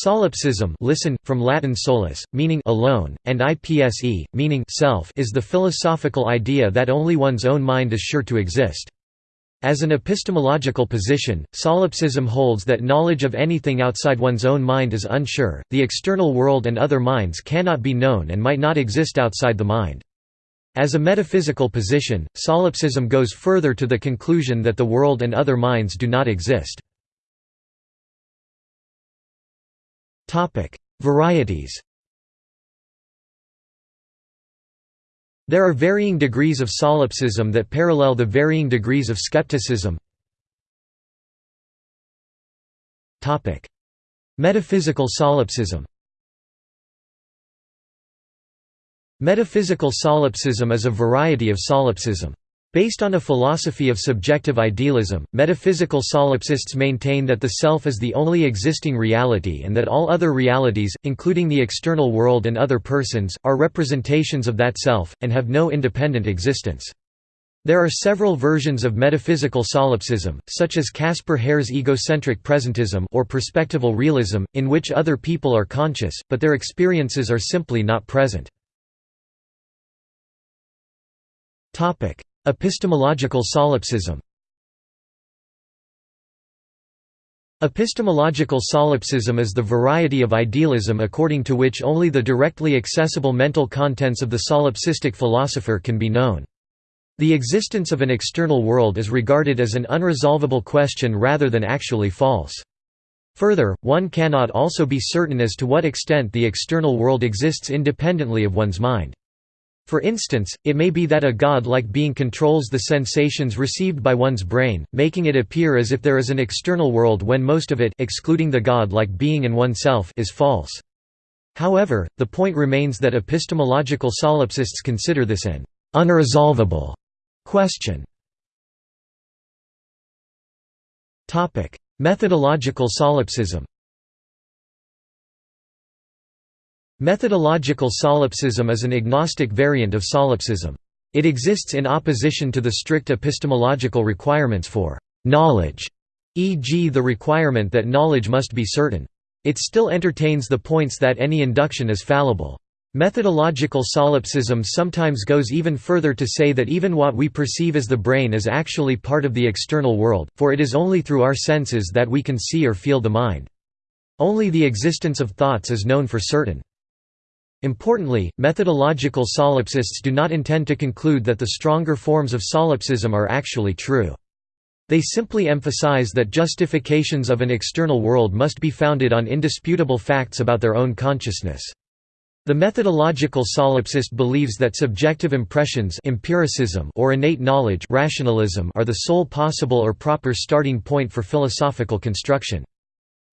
Solipsism listen, from Latin solus, meaning alone, and ipse, meaning self is the philosophical idea that only one's own mind is sure to exist. As an epistemological position, solipsism holds that knowledge of anything outside one's own mind is unsure, the external world and other minds cannot be known and might not exist outside the mind. As a metaphysical position, solipsism goes further to the conclusion that the world and other minds do not exist. Varieties There are varying degrees of solipsism that parallel the varying degrees of skepticism. Metaphysical solipsism Metaphysical solipsism is a variety of solipsism. Based on a philosophy of subjective idealism, metaphysical solipsists maintain that the self is the only existing reality and that all other realities, including the external world and other persons, are representations of that self, and have no independent existence. There are several versions of metaphysical solipsism, such as Caspar Hare's egocentric presentism or perspectival realism, in which other people are conscious, but their experiences are simply not present. Epistemological solipsism Epistemological solipsism is the variety of idealism according to which only the directly accessible mental contents of the solipsistic philosopher can be known. The existence of an external world is regarded as an unresolvable question rather than actually false. Further, one cannot also be certain as to what extent the external world exists independently of one's mind. For instance, it may be that a god-like being controls the sensations received by one's brain, making it appear as if there is an external world when most of it excluding the god-like being and oneself is false. However, the point remains that epistemological solipsists consider this an «unresolvable» question. Methodological solipsism Methodological solipsism is an agnostic variant of solipsism. It exists in opposition to the strict epistemological requirements for knowledge, e.g. the requirement that knowledge must be certain. It still entertains the points that any induction is fallible. Methodological solipsism sometimes goes even further to say that even what we perceive as the brain is actually part of the external world, for it is only through our senses that we can see or feel the mind. Only the existence of thoughts is known for certain. Importantly, methodological solipsists do not intend to conclude that the stronger forms of solipsism are actually true. They simply emphasize that justifications of an external world must be founded on indisputable facts about their own consciousness. The methodological solipsist believes that subjective impressions empiricism or innate knowledge rationalism are the sole possible or proper starting point for philosophical construction.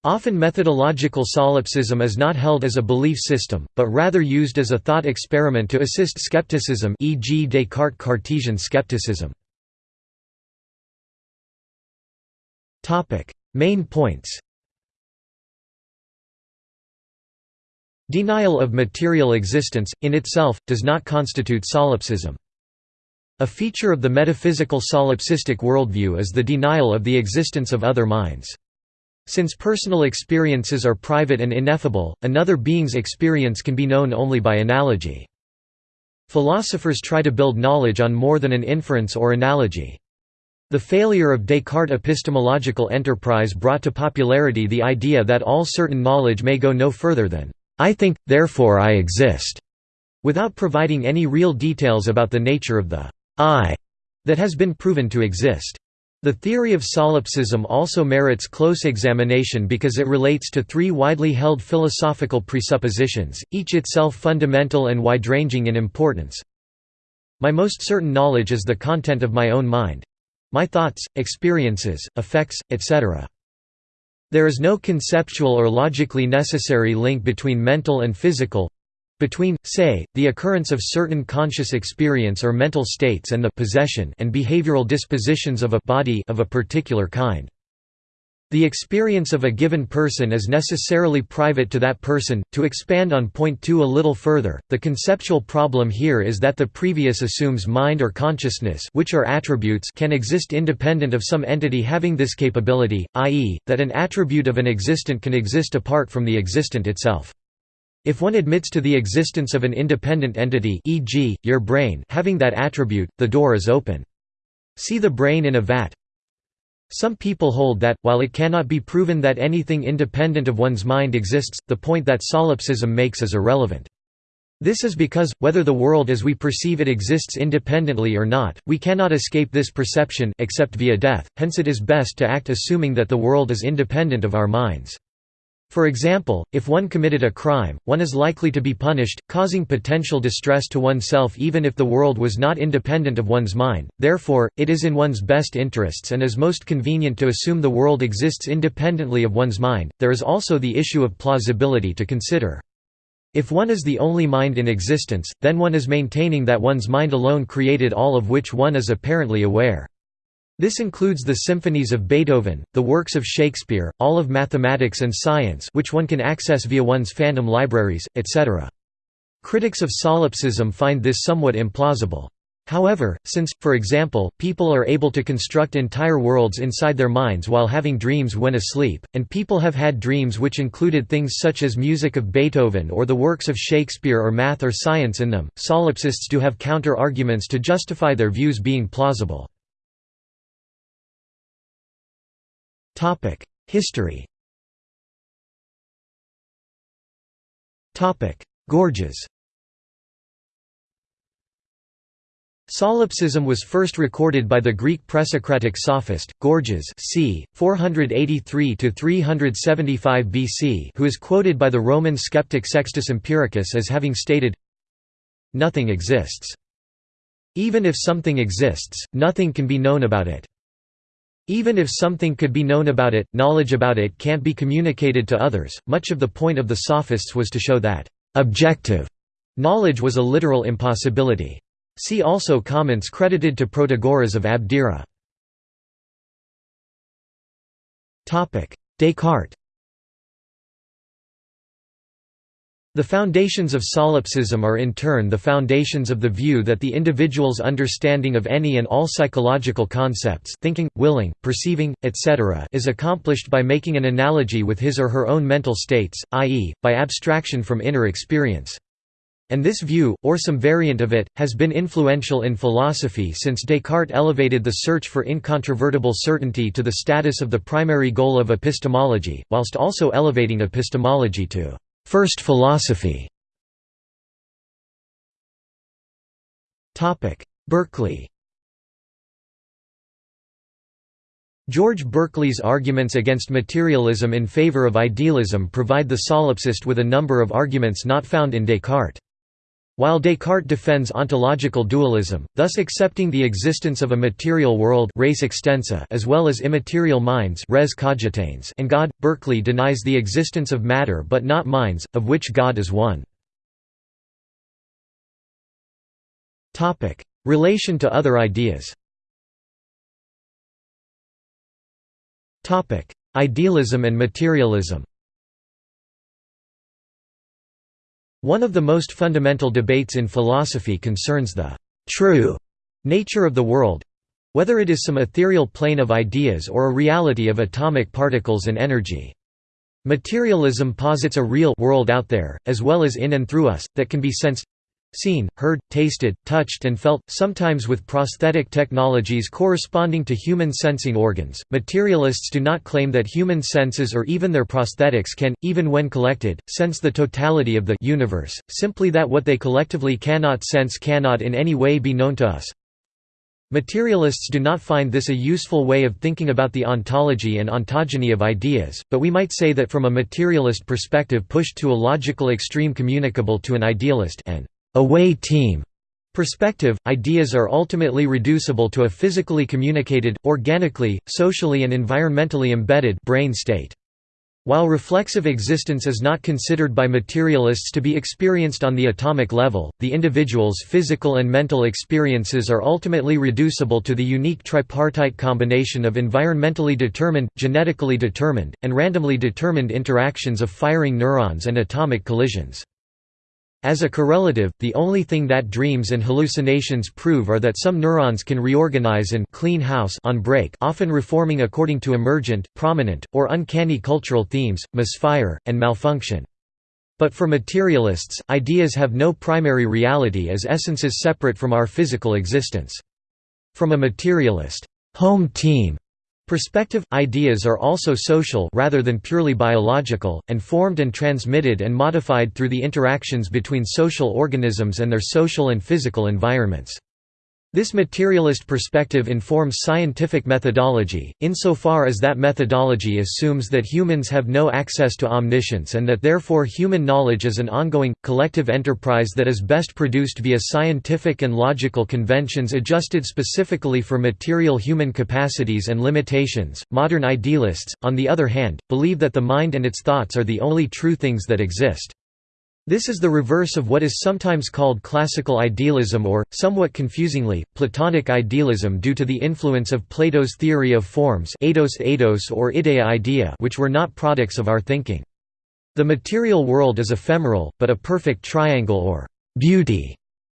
Often methodological solipsism is not held as a belief system, but rather used as a thought experiment to assist skepticism e.g. Descartes' Cartesian skepticism. Main points Denial of material existence, in itself, does not constitute solipsism. A feature of the metaphysical solipsistic worldview is the denial of the existence of other minds. Since personal experiences are private and ineffable, another being's experience can be known only by analogy. Philosophers try to build knowledge on more than an inference or analogy. The failure of Descartes' epistemological enterprise brought to popularity the idea that all certain knowledge may go no further than, "'I think, therefore I exist' without providing any real details about the nature of the "'I' that has been proven to exist. The theory of solipsism also merits close examination because it relates to three widely held philosophical presuppositions, each itself fundamental and wide-ranging in importance. My most certain knowledge is the content of my own mind. My thoughts, experiences, effects, etc. There is no conceptual or logically necessary link between mental and physical, between, say, the occurrence of certain conscious experience or mental states and the possession and behavioral dispositions of a body of a particular kind. The experience of a given person is necessarily private to that person. To expand on point 2 a little further, the conceptual problem here is that the previous assumes mind or consciousness, which are attributes, can exist independent of some entity having this capability, i.e., that an attribute of an existent can exist apart from the existent itself. If one admits to the existence of an independent entity, e.g., your brain, having that attribute, the door is open. See the brain in a vat, some people hold that, while it cannot be proven that anything independent of one's mind exists, the point that solipsism makes is irrelevant. This is because, whether the world as we perceive it exists independently or not, we cannot escape this perception except via death, hence it is best to act assuming that the world is independent of our minds. For example, if one committed a crime, one is likely to be punished, causing potential distress to oneself even if the world was not independent of one's mind, therefore, it is in one's best interests and is most convenient to assume the world exists independently of one's mind. There is also the issue of plausibility to consider. If one is the only mind in existence, then one is maintaining that one's mind alone created all of which one is apparently aware. This includes the symphonies of Beethoven, the works of Shakespeare, all of mathematics and science which one can access via one's fandom libraries, etc. Critics of solipsism find this somewhat implausible. However, since, for example, people are able to construct entire worlds inside their minds while having dreams when asleep, and people have had dreams which included things such as music of Beethoven or the works of Shakespeare or math or science in them, solipsists do have counter-arguments to justify their views being plausible. History Gorgias Solipsism was first recorded by the Greek presocratic sophist, Gorgias c. 483–375 BC who is quoted by the Roman skeptic Sextus Empiricus as having stated, Nothing exists. Even if something exists, nothing can be known about it. Even if something could be known about it, knowledge about it can't be communicated to others. Much of the point of the sophists was to show that objective knowledge was a literal impossibility. See also comments credited to Protagoras of Abdera. Descartes The foundations of solipsism are in turn the foundations of the view that the individual's understanding of any and all psychological concepts thinking, willing, perceiving, etc. is accomplished by making an analogy with his or her own mental states, i.e., by abstraction from inner experience. And this view, or some variant of it, has been influential in philosophy since Descartes elevated the search for incontrovertible certainty to the status of the primary goal of epistemology, whilst also elevating epistemology to First philosophy. Berkeley. George Berkeley's arguments against materialism in favor of idealism provide the solipsist with a number of arguments not found in Descartes. While Descartes defends ontological dualism, thus accepting the existence of a material world res extensa as well as immaterial minds res cogitans and God, Berkeley denies the existence of matter but not minds, of which God is one. Relation to other ideas Idealism and materialism One of the most fundamental debates in philosophy concerns the «true» nature of the world—whether it is some ethereal plane of ideas or a reality of atomic particles and energy. Materialism posits a real world out there, as well as in and through us, that can be sensed seen, heard, tasted, touched and felt, sometimes with prosthetic technologies corresponding to human sensing organs. Materialists do not claim that human senses or even their prosthetics can, even when collected, sense the totality of the universe, simply that what they collectively cannot sense cannot in any way be known to us. Materialists do not find this a useful way of thinking about the ontology and ontogeny of ideas, but we might say that from a materialist perspective pushed to a logical extreme communicable to an idealist and away team perspective, ideas are ultimately reducible to a physically communicated, organically, socially and environmentally embedded brain state. While reflexive existence is not considered by materialists to be experienced on the atomic level, the individual's physical and mental experiences are ultimately reducible to the unique tripartite combination of environmentally determined, genetically determined, and randomly determined interactions of firing neurons and atomic collisions. As a correlative, the only thing that dreams and hallucinations prove are that some neurons can reorganize and clean house on break often reforming according to emergent, prominent, or uncanny cultural themes, misfire, and malfunction. But for materialists, ideas have no primary reality as essences separate from our physical existence. From a materialist, home team Perspective – Ideas are also social rather than purely biological, and formed and transmitted and modified through the interactions between social organisms and their social and physical environments. This materialist perspective informs scientific methodology, insofar as that methodology assumes that humans have no access to omniscience and that therefore human knowledge is an ongoing, collective enterprise that is best produced via scientific and logical conventions adjusted specifically for material human capacities and limitations. Modern idealists, on the other hand, believe that the mind and its thoughts are the only true things that exist. This is the reverse of what is sometimes called classical idealism or, somewhat confusingly, Platonic idealism due to the influence of Plato's theory of forms eidos eidos or ideia idea which were not products of our thinking. The material world is ephemeral, but a perfect triangle or beauty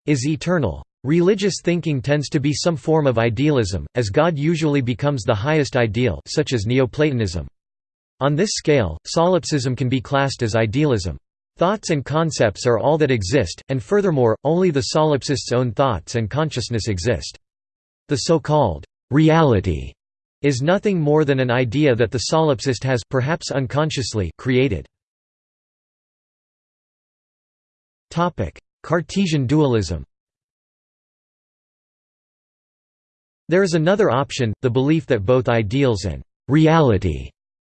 is eternal. Religious thinking tends to be some form of idealism, as God usually becomes the highest ideal such as Neoplatonism. On this scale, solipsism can be classed as idealism. Thoughts and concepts are all that exist, and furthermore, only the solipsist's own thoughts and consciousness exist. The so-called reality is nothing more than an idea that the solipsist has perhaps unconsciously created. Topic: Cartesian dualism There is another option, the belief that both ideals and reality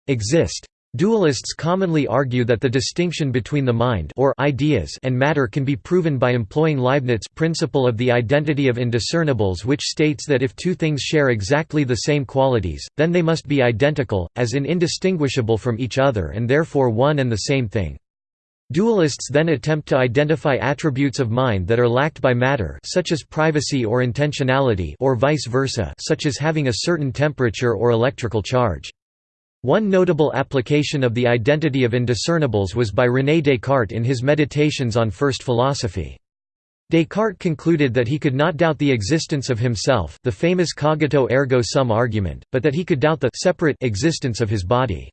exist. Dualists commonly argue that the distinction between the mind or ideas and matter can be proven by employing Leibniz's principle of the identity of indiscernibles which states that if two things share exactly the same qualities, then they must be identical, as in indistinguishable from each other and therefore one and the same thing. Dualists then attempt to identify attributes of mind that are lacked by matter such as privacy or intentionality or vice versa such as having a certain temperature or electrical charge. One notable application of the identity of indiscernibles was by René Descartes in his Meditations on First Philosophy. Descartes concluded that he could not doubt the existence of himself the famous cogito ergo sum argument, but that he could doubt the separate existence of his body.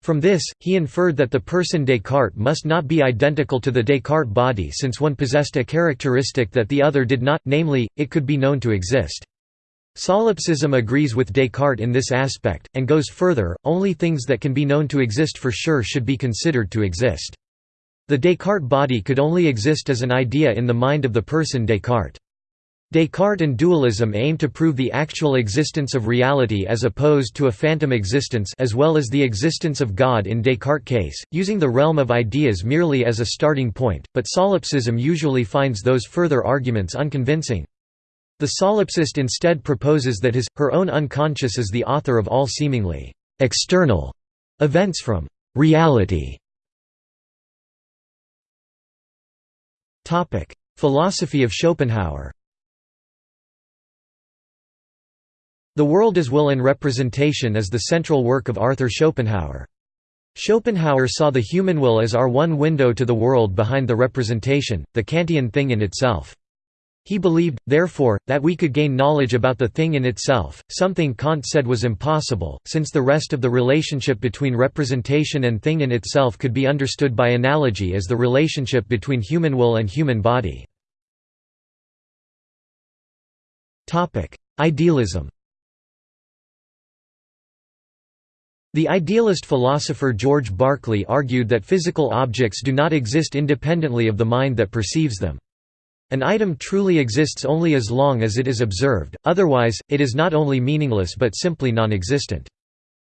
From this, he inferred that the person Descartes must not be identical to the Descartes body since one possessed a characteristic that the other did not, namely, it could be known to exist. Solipsism agrees with Descartes in this aspect, and goes further, only things that can be known to exist for sure should be considered to exist. The Descartes body could only exist as an idea in the mind of the person Descartes. Descartes and dualism aim to prove the actual existence of reality as opposed to a phantom existence as well as the existence of God in Descartes' case, using the realm of ideas merely as a starting point, but solipsism usually finds those further arguments unconvincing. The solipsist instead proposes that his, her own unconscious is the author of all seemingly external events from reality. Philosophy of Schopenhauer The World as Will and Representation is the central work of Arthur Schopenhauer. Schopenhauer saw the human will as our one window to the world behind the representation, the Kantian thing in itself. He believed, therefore, that we could gain knowledge about the thing in itself, something Kant said was impossible, since the rest of the relationship between representation and thing in itself could be understood by analogy as the relationship between human will and human body. Idealism The idealist philosopher George Berkeley argued that physical objects do not exist independently of the mind that perceives them. An item truly exists only as long as it is observed, otherwise, it is not only meaningless but simply non-existent.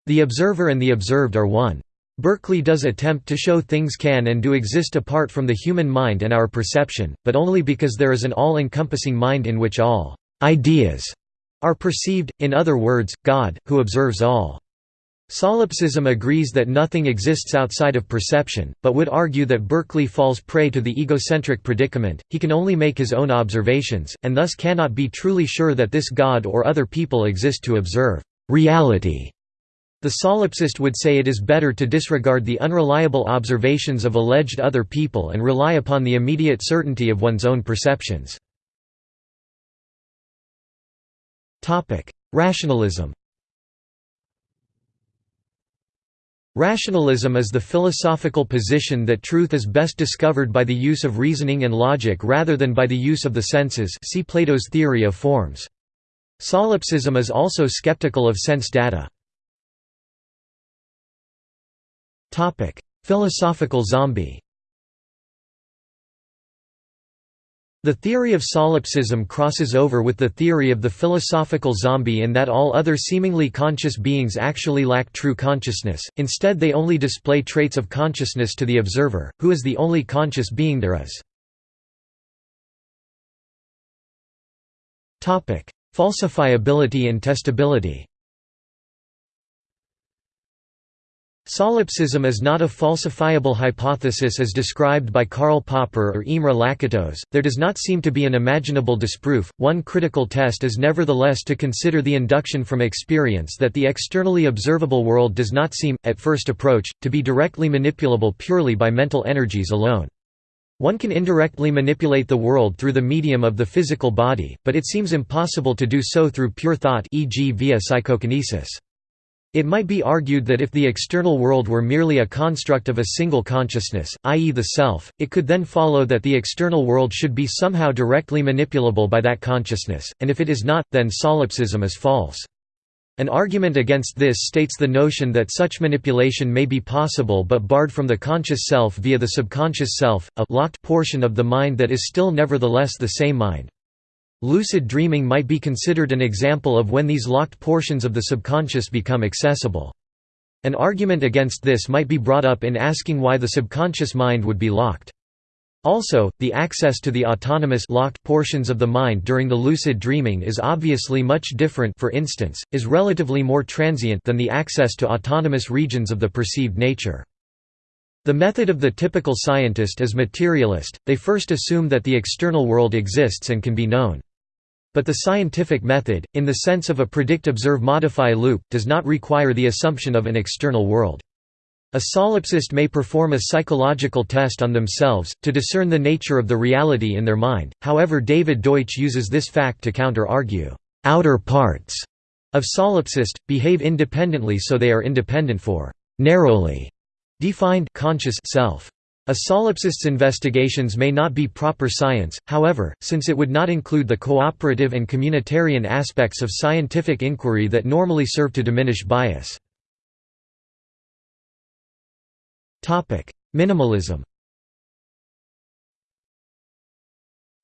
The observer and the observed are one. Berkeley does attempt to show things can and do exist apart from the human mind and our perception, but only because there is an all-encompassing mind in which all «ideas» are perceived, in other words, God, who observes all. Solipsism agrees that nothing exists outside of perception, but would argue that Berkeley falls prey to the egocentric predicament, he can only make his own observations, and thus cannot be truly sure that this God or other people exist to observe reality. The solipsist would say it is better to disregard the unreliable observations of alleged other people and rely upon the immediate certainty of one's own perceptions. Rationalism Rationalism is the philosophical position that truth is best discovered by the use of reasoning and logic rather than by the use of the senses see Plato's theory of forms. Solipsism is also skeptical of sense data. Philosophical zombie The theory of solipsism crosses over with the theory of the philosophical zombie in that all other seemingly conscious beings actually lack true consciousness, instead they only display traits of consciousness to the observer, who is the only conscious being there is. Falsifiability and testability Solipsism is not a falsifiable hypothesis as described by Karl Popper or Imre Lakatos, there does not seem to be an imaginable disproof. One critical test is nevertheless to consider the induction from experience that the externally observable world does not seem, at first approach, to be directly manipulable purely by mental energies alone. One can indirectly manipulate the world through the medium of the physical body, but it seems impossible to do so through pure thought e.g. via psychokinesis. It might be argued that if the external world were merely a construct of a single consciousness, i.e. the self, it could then follow that the external world should be somehow directly manipulable by that consciousness, and if it is not, then solipsism is false. An argument against this states the notion that such manipulation may be possible but barred from the conscious self via the subconscious self, a locked portion of the mind that is still nevertheless the same mind. Lucid dreaming might be considered an example of when these locked portions of the subconscious become accessible. An argument against this might be brought up in asking why the subconscious mind would be locked. Also, the access to the autonomous locked portions of the mind during the lucid dreaming is obviously much different for instance, is relatively more transient than the access to autonomous regions of the perceived nature. The method of the typical scientist is materialist, they first assume that the external world exists and can be known. But the scientific method, in the sense of a predict-observe-modify loop, does not require the assumption of an external world. A solipsist may perform a psychological test on themselves, to discern the nature of the reality in their mind, however David Deutsch uses this fact to counter-argue, "...outer parts," of solipsist, behave independently so they are independent for "...narrowly," defined conscious self. A solipsist's investigations may not be proper science, however, since it would not include the cooperative and communitarian aspects of scientific inquiry that normally serve to diminish bias. Minimalism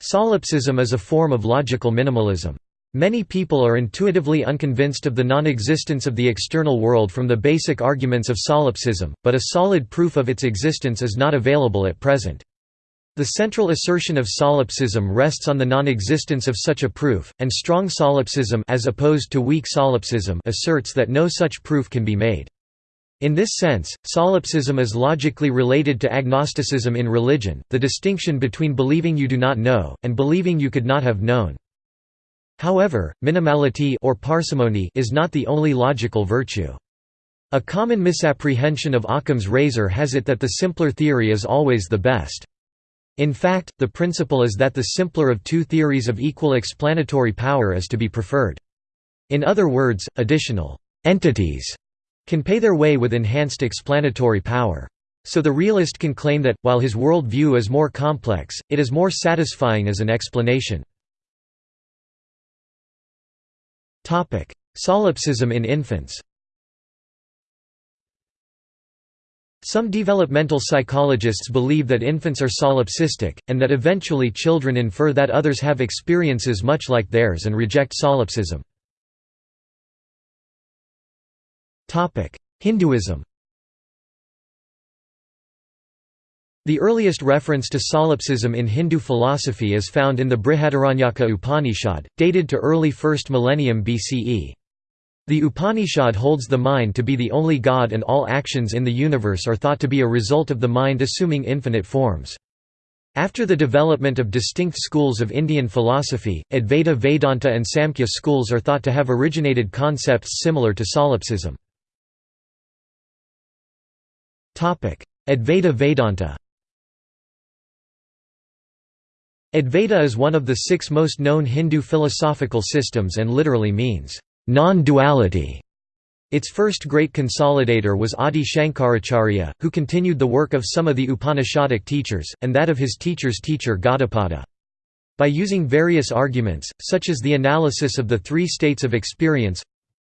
Solipsism is a form of logical minimalism. Many people are intuitively unconvinced of the non-existence of the external world from the basic arguments of solipsism, but a solid proof of its existence is not available at present. The central assertion of solipsism rests on the non-existence of such a proof, and strong solipsism as opposed to weak solipsism asserts that no such proof can be made. In this sense, solipsism is logically related to agnosticism in religion, the distinction between believing you do not know, and believing you could not have known. However, minimality or parsimony is not the only logical virtue. A common misapprehension of Occam's razor has it that the simpler theory is always the best. In fact, the principle is that the simpler of two theories of equal explanatory power is to be preferred. In other words, additional entities can pay their way with enhanced explanatory power. So the realist can claim that, while his world view is more complex, it is more satisfying as an explanation. Solipsism in infants. Some developmental psychologists believe that infants are solipsistic, and that eventually children infer that others have experiences much like theirs and reject solipsism. Hinduism The earliest reference to solipsism in Hindu philosophy is found in the Brihadaranyaka Upanishad, dated to early 1st millennium BCE. The Upanishad holds the mind to be the only God and all actions in the universe are thought to be a result of the mind assuming infinite forms. After the development of distinct schools of Indian philosophy, Advaita Vedanta and Samkhya schools are thought to have originated concepts similar to solipsism. Advaita Vedanta Advaita is one of the six most known Hindu philosophical systems and literally means, non-duality. Its first great consolidator was Adi Shankaracharya, who continued the work of some of the Upanishadic teachers, and that of his teacher's teacher Gaudapada. By using various arguments, such as the analysis of the three states of experience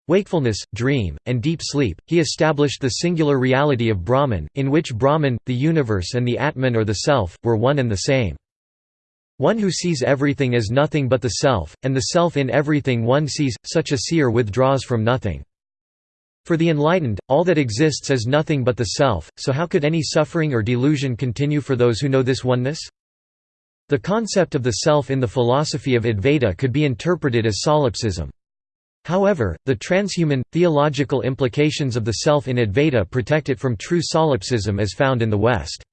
wakefulness, dream, and deep sleep, he established the singular reality of Brahman, in which Brahman, the universe and the Atman or the Self, were one and the same. One who sees everything as nothing but the self, and the self in everything one sees, such a seer withdraws from nothing. For the enlightened, all that exists is nothing but the self, so how could any suffering or delusion continue for those who know this oneness? The concept of the self in the philosophy of Advaita could be interpreted as solipsism. However, the transhuman, theological implications of the self in Advaita protect it from true solipsism as found in the West.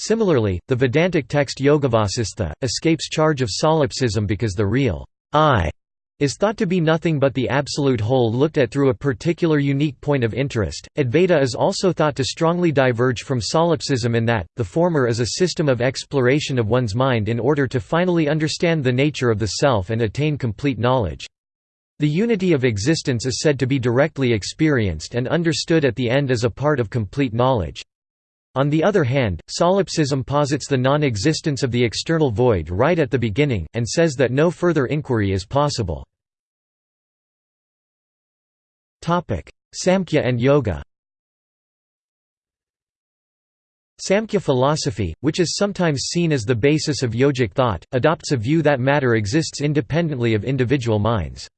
Similarly, the Vedantic text Yogavasistha, escapes charge of solipsism because the real I is thought to be nothing but the absolute whole looked at through a particular unique point of interest. Advaita is also thought to strongly diverge from solipsism in that, the former is a system of exploration of one's mind in order to finally understand the nature of the self and attain complete knowledge. The unity of existence is said to be directly experienced and understood at the end as a part of complete knowledge. On the other hand, solipsism posits the non-existence of the external void right at the beginning, and says that no further inquiry is possible. Samkhya and Yoga Samkhya philosophy, which is sometimes seen as the basis of yogic thought, adopts a view that matter exists independently of individual minds.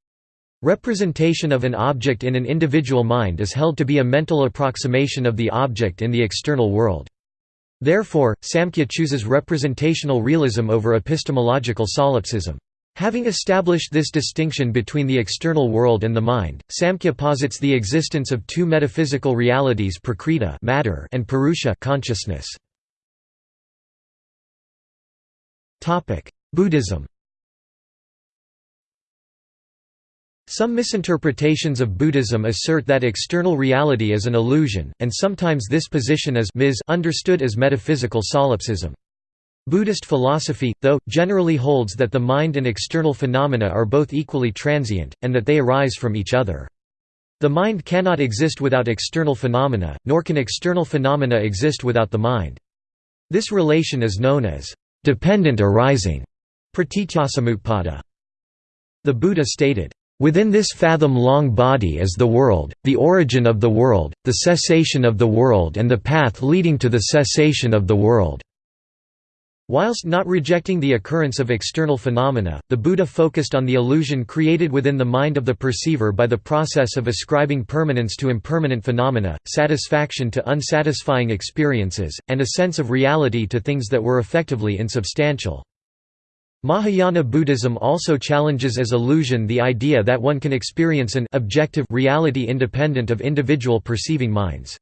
Representation of an object in an individual mind is held to be a mental approximation of the object in the external world. Therefore, Samkhya chooses representational realism over epistemological solipsism. Having established this distinction between the external world and the mind, Samkhya posits the existence of two metaphysical realities prakriti matter and purusha consciousness. Buddhism Some misinterpretations of Buddhism assert that external reality is an illusion, and sometimes this position is understood as metaphysical solipsism. Buddhist philosophy, though, generally holds that the mind and external phenomena are both equally transient, and that they arise from each other. The mind cannot exist without external phenomena, nor can external phenomena exist without the mind. This relation is known as dependent arising. The Buddha stated, Within this fathom-long body is the world, the origin of the world, the cessation of the world and the path leading to the cessation of the world." Whilst not rejecting the occurrence of external phenomena, the Buddha focused on the illusion created within the mind of the perceiver by the process of ascribing permanence to impermanent phenomena, satisfaction to unsatisfying experiences, and a sense of reality to things that were effectively insubstantial. Mahayana Buddhism also challenges as illusion the idea that one can experience an objective reality independent of individual perceiving minds.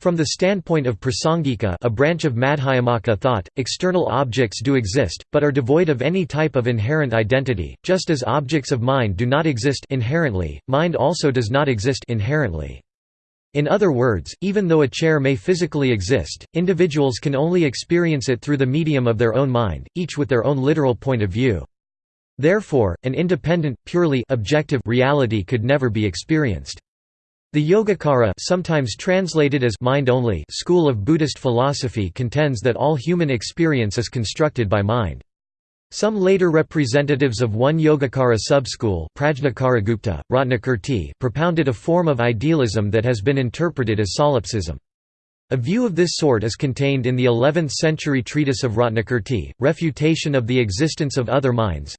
From the standpoint of prasangika a branch of Madhyamaka thought, external objects do exist, but are devoid of any type of inherent identity, just as objects of mind do not exist inherently, mind also does not exist inherently. In other words, even though a chair may physically exist, individuals can only experience it through the medium of their own mind, each with their own literal point of view. Therefore, an independent, purely objective reality could never be experienced. The Yogacara sometimes translated as mind only school of Buddhist philosophy contends that all human experience is constructed by mind. Some later representatives of one Yogacara subschool A view of this sort is contained in the 11th-century treatise of Ratnakirti, Refutation of the Existence of Other Minds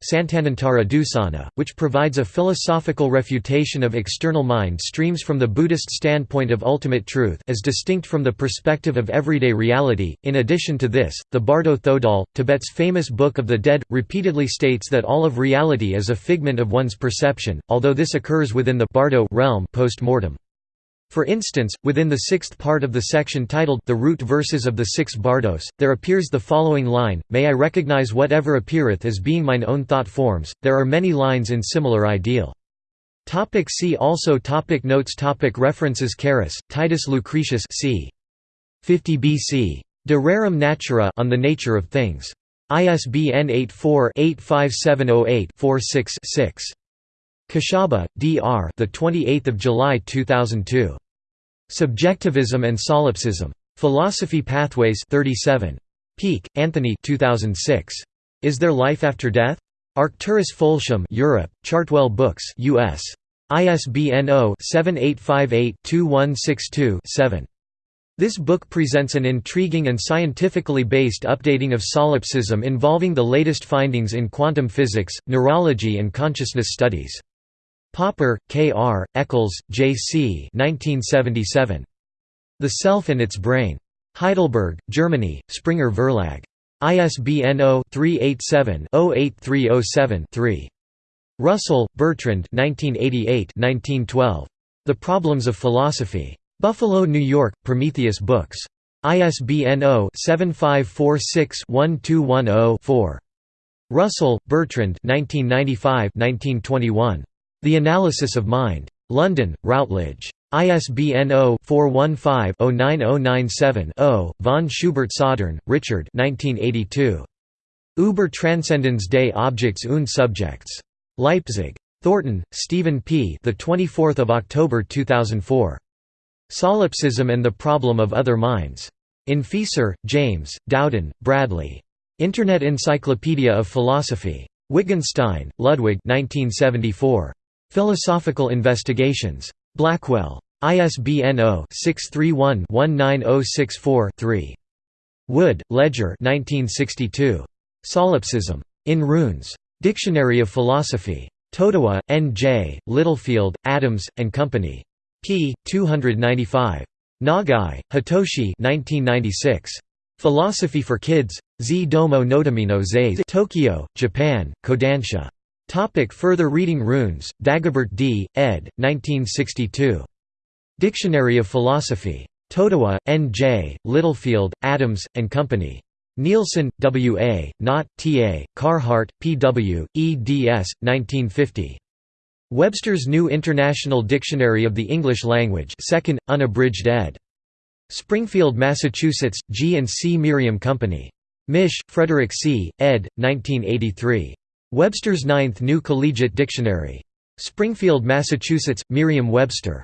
which provides a philosophical refutation of external mind streams from the Buddhist standpoint of ultimate truth as distinct from the perspective of everyday reality. In addition to this, the Bardo Thodol, Tibet's famous Book of the Dead, repeatedly states that all of reality is a figment of one's perception, although this occurs within the Bardo realm post-mortem. For instance, within the sixth part of the section titled The Root Verses of the Six Bardos, there appears the following line, May I recognize whatever appeareth as being mine own thought forms. There are many lines in similar ideal. Topic see also topic Notes topic References Carus, Titus Lucretius c. 50 BC. De Rerum Natura on the Nature of Things. ISBN 84-85708-46-6. Kashaba, D.R. The 28th of July 2002. Subjectivism and Solipsism. Philosophy Pathways 37. Peake, Anthony 2006. Is There Life After Death? Arcturus Foulsham Europe, Chartwell Books US. ISBN 0-7858-2162-7. This book presents an intriguing and scientifically based updating of solipsism involving the latest findings in quantum physics, neurology and consciousness studies. Popper, K. R., Eccles, J. C. 1977. The Self and Its Brain. Heidelberg, Germany, Springer Verlag. ISBN 0-387-08307-3. Russell, Bertrand 1988–1912. The Problems of Philosophy. Buffalo, New York, Prometheus Books. ISBN 0-7546-1210-4. Russell, Bertrand 1995–1921. The Analysis of Mind. London, Routledge. ISBN 0-415-09097-0. Von Schubert Soldern, Richard Über Transcendens des Objects und Subjects. Leipzig. Thornton, Stephen P. The 24th of October 2004. Solipsism and the Problem of Other Minds. In Fieser, James, Dowden, Bradley. Internet Encyclopedia of Philosophy. Wittgenstein, Ludwig 1974. Philosophical Investigations. Blackwell. ISBN 0-631-19064-3. Wood, Ledger 1962. Solipsism. In Runes. Dictionary of Philosophy. Totowa, N. J., Littlefield, Adams, and Company. p. 295. Nagai, Hitoshi 1996. Philosophy for Kids. Z Domo Notamino Zais Tokyo, Japan, Kodansha. Topic further reading Runes, Dagobert D., ed. 1962. Dictionary of Philosophy. Totowa, N. J., Littlefield, Adams, and Company. Nielsen, W. A., Knott, T. A., Carhart, P. W., eds. 1950. Webster's New International Dictionary of the English Language 2nd, unabridged ed. Springfield, Massachusetts, G. and C. Merriam Company. Mish, Frederick C., ed. 1983. Webster's Ninth New Collegiate Dictionary. Springfield, Massachusetts, Merriam-Webster.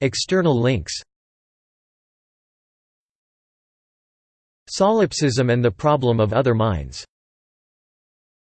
External links Solipsism and the Problem of Other Minds